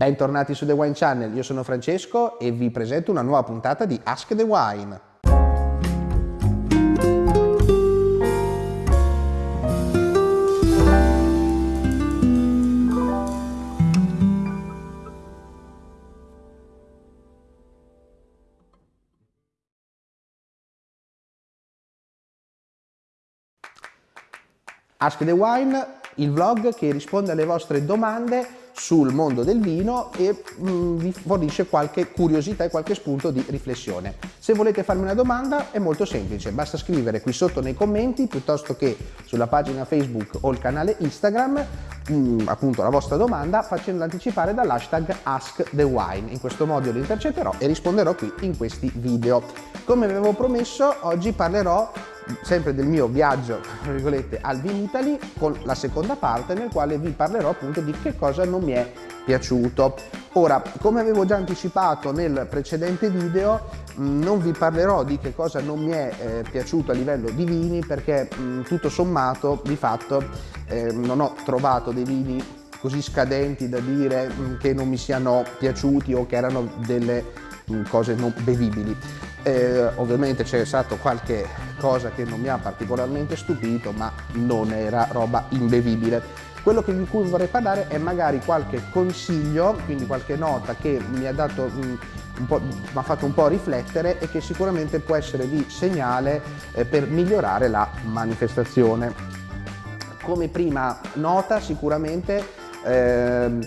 Bentornati su The Wine Channel, io sono Francesco e vi presento una nuova puntata di Ask the Wine. Ask the Wine, il vlog che risponde alle vostre domande sul mondo del vino e mh, mm, vi fornisce qualche curiosità e qualche spunto di riflessione. Se volete farmi una domanda è molto semplice, basta scrivere qui sotto nei commenti piuttosto che sulla pagina Facebook o il canale Instagram mm, appunto la vostra domanda facendola anticipare dall'hashtag AskTheWine. In questo modo li intercetterò e risponderò qui in questi video. Come avevo promesso oggi parlerò sempre del mio viaggio al Vinitali con la seconda parte nel quale vi parlerò appunto di che cosa non mi è piaciuto. Ora, come avevo già anticipato nel precedente video, mm, non vi parlerò di che cosa non mi è eh, piaciuto a livello di vini perché mh, mm, tutto sommato di fatto eh, non ho trovato dei vini così scadenti da dire mh, mm, che non mi siano piaciuti o che erano delle cose non bevibili. Eh, ovviamente c'è stato qualche cosa che non mi ha particolarmente stupito, ma non era roba imbevibile. Quello di cui vorrei parlare è magari qualche consiglio, quindi qualche nota che mi ha, dato, mi ha fatto un po' riflettere e che sicuramente può essere di segnale eh, per migliorare la manifestazione. Come prima nota sicuramente eh,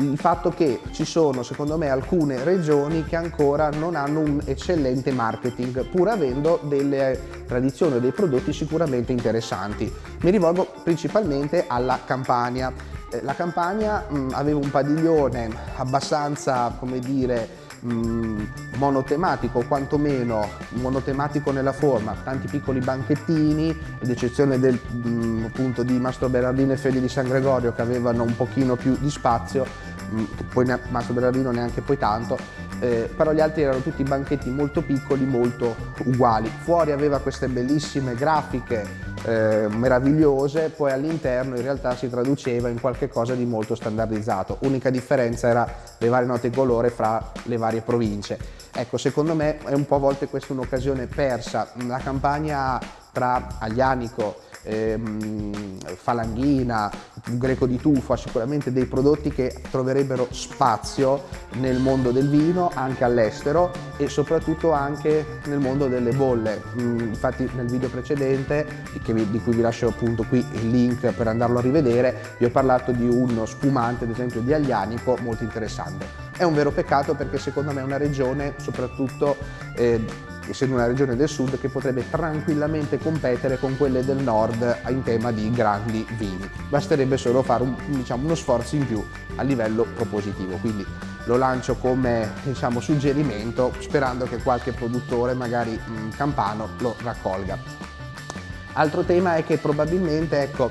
il fatto che ci sono secondo me alcune regioni che ancora non hanno un eccellente marketing pur avendo delle tradizioni o dei prodotti sicuramente interessanti. Mi rivolgo principalmente alla Campania. Eh, la Campania mh, aveva un padiglione abbastanza, come dire, mh, mm, monotematico, quantomeno monotematico nella forma, tanti piccoli banchettini, ad eccezione del, mh, mm, appunto di Mastro Berardino e Fede di San Gregorio che avevano un pochino più di spazio, mh, mm, poi Mastro Berardino neanche poi tanto, eh, però gli altri erano tutti banchetti molto piccoli, molto uguali. Fuori aveva queste bellissime grafiche eh, meravigliose, poi all'interno in realtà si traduceva in qualche cosa di molto standardizzato. Unica differenza era le varie note colore fra le varie province. Ecco, secondo me è un po' a volte questa un'occasione persa. La campagna tra Aglianico ehm, falanghina, greco di tufo, sicuramente dei prodotti che troverebbero spazio nel mondo del vino, anche all'estero e soprattutto anche nel mondo delle bolle. Mm, infatti nel video precedente, di cui vi lascio appunto qui il link per andarlo a rivedere, vi ho parlato di uno spumante, ad esempio di Aglianico, molto interessante. È un vero peccato perché secondo me è una regione, soprattutto eh, essendo una regione del sud che potrebbe tranquillamente competere con quelle del nord in tema di grandi vini. Basterebbe solo fare un, diciamo, uno sforzo in più a livello propositivo, quindi lo lancio come diciamo, suggerimento sperando che qualche produttore, magari mh, campano, lo raccolga. Altro tema è che probabilmente ecco,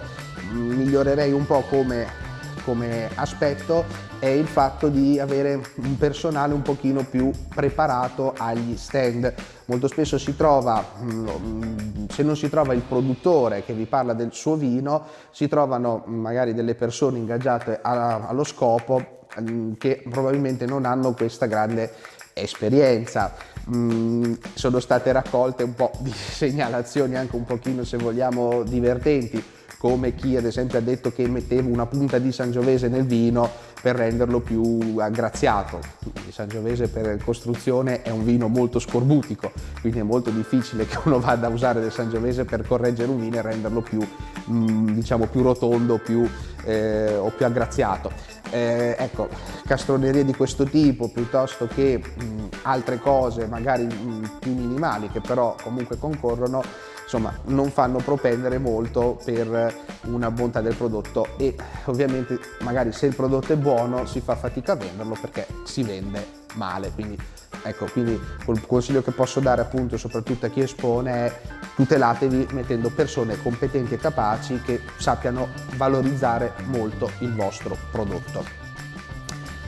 migliorerei un po' come come aspetto è il fatto di avere un personale un pochino più preparato agli stand. Molto spesso si trova, mm, se non si trova il produttore che vi parla del suo vino, si trovano magari delle persone ingaggiate allo scopo mm, che probabilmente non hanno questa grande esperienza. Mm, sono state raccolte un po' di segnalazioni anche un pochino se vogliamo divertenti come chi ad esempio ha detto che mettevo una punta di Sangiovese nel vino per renderlo più aggraziato. Il Sangiovese per costruzione è un vino molto scorbutico, quindi è molto difficile che uno vada a usare del Sangiovese per correggere un vino e renderlo più, mm, diciamo, più rotondo più, eh, o più aggraziato. Eh, ecco, castronerie di questo tipo piuttosto che mh, mm, altre cose magari mh, mm, più minimali che però comunque concorrono insomma non fanno propendere molto per una bontà del prodotto e ovviamente magari se il prodotto è buono si fa fatica a venderlo perché si vende male quindi ecco quindi il consiglio che posso dare appunto soprattutto a chi espone è tutelatevi mettendo persone competenti e capaci che sappiano valorizzare molto il vostro prodotto.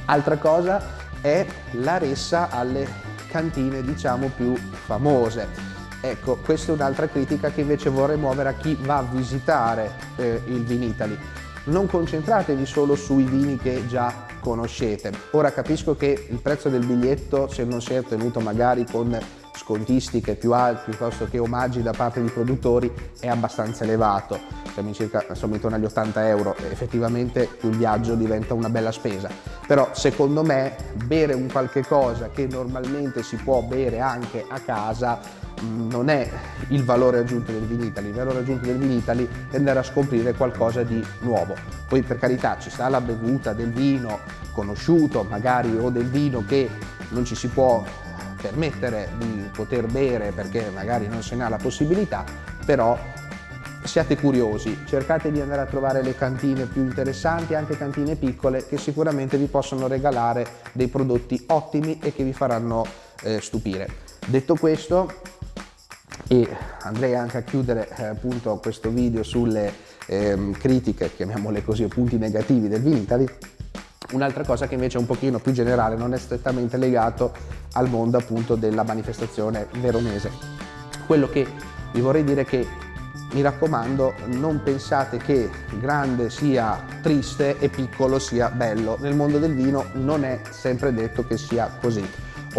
Altra cosa è la ressa alle cantine diciamo più famose Ecco, questa è un'altra critica che invece vorrei muovere a chi va a visitare eh, il Vinitali. Non concentratevi solo sui vini che già conoscete. Ora capisco che il prezzo del biglietto, se non si è ottenuto magari con scontistiche più alte piuttosto che omaggi da parte di produttori è abbastanza elevato, siamo, in circa, siamo intorno agli 80 euro effettivamente il viaggio diventa una bella spesa, però secondo me bere un qualche cosa che normalmente si può bere anche a casa non è il valore aggiunto del Vinitali, il valore aggiunto del Vinitali è andare a scoprire qualcosa di nuovo. Poi per carità ci sta la bevuta del vino conosciuto magari o del vino che non ci si può permettere di poter bere perché magari non se ne ha la possibilità, però siate curiosi, cercate di andare a trovare le cantine più interessanti, anche cantine piccole che sicuramente vi possono regalare dei prodotti ottimi e che vi faranno eh, stupire. Detto questo, e andrei anche a chiudere eh, appunto questo video sulle eh, critiche, chiamiamole così, punti negativi del Vinitali, Un'altra cosa che invece è un pochino più generale, non è strettamente legato al mondo appunto della manifestazione veronese. Quello che vi vorrei dire è che mi raccomando non pensate che grande sia triste e piccolo sia bello. Nel mondo del vino non è sempre detto che sia così.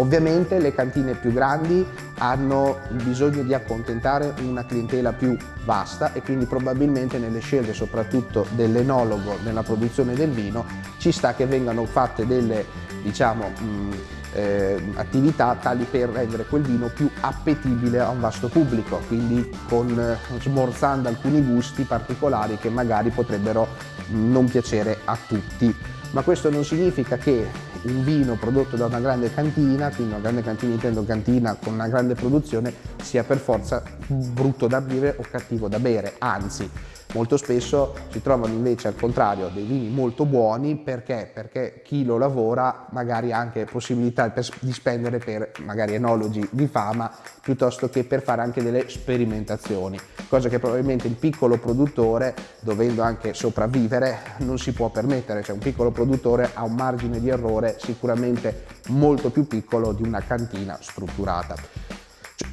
Ovviamente le cantine più grandi hanno bisogno di accontentare una clientela più vasta e quindi probabilmente nelle scelte soprattutto dell'enologo nella produzione del vino ci sta che vengano fatte delle diciamo mh, eh, attività tali per rendere quel vino più appetibile a un vasto pubblico quindi con, eh, smorzando alcuni gusti particolari che magari potrebbero non piacere a tutti. Ma questo non significa che un vino prodotto da una grande cantina, quindi una grande cantina intendo cantina con una grande produzione, sia per forza brutto da bere o cattivo da bere, anzi Molto spesso si trovano invece al contrario dei vini molto buoni perché? Perché chi lo lavora magari ha anche possibilità di spendere per magari enologi di fama piuttosto che per fare anche delle sperimentazioni, cosa che probabilmente il piccolo produttore, dovendo anche sopravvivere, non si può permettere, cioè un piccolo produttore ha un margine di errore sicuramente molto più piccolo di una cantina strutturata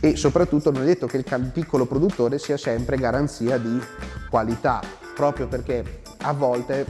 e soprattutto non è detto che il piccolo produttore sia sempre garanzia di qualità, proprio perché a volte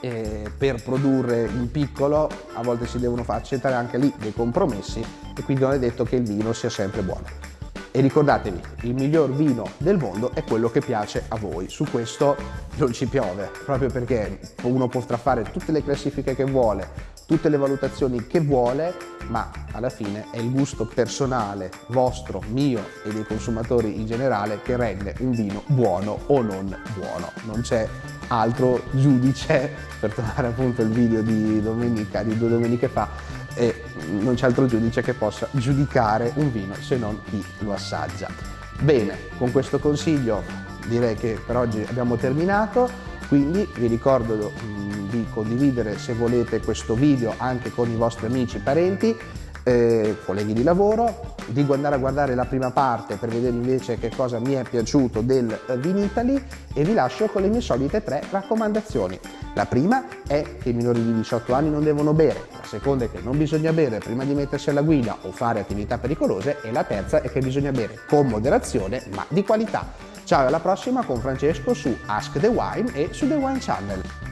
eh, per produrre in piccolo a volte si devono accettare anche lì dei compromessi e quindi non è detto che il vino sia sempre buono. E ricordatevi, il miglior vino del mondo è quello che piace a voi. Su questo non ci piove, proprio perché uno potrà fare tutte le classifiche che vuole, tutte le valutazioni che vuole, ma alla fine è il gusto personale vostro, mio e dei consumatori in generale che rende un vino buono o non buono. Non c'è altro giudice, per tornare appunto al video di domenica, di due domeniche fa, e non c'è altro giudice che possa giudicare un vino se non chi lo assaggia. Bene, con questo consiglio direi che per oggi abbiamo terminato, quindi vi ricordo di condividere se volete questo video anche con i vostri amici parenti, eh, colleghi di lavoro, di andare a guardare la prima parte per vedere invece che cosa mi è piaciuto del Vinitali e vi lascio con le mie solite tre raccomandazioni. La prima è che i minori di 18 anni non devono bere, la seconda è che non bisogna bere prima di mettersi alla guida o fare attività pericolose e la terza è che bisogna bere con moderazione ma di qualità. Ciao alla prossima con Francesco su Ask the Wine e su The Wine Channel.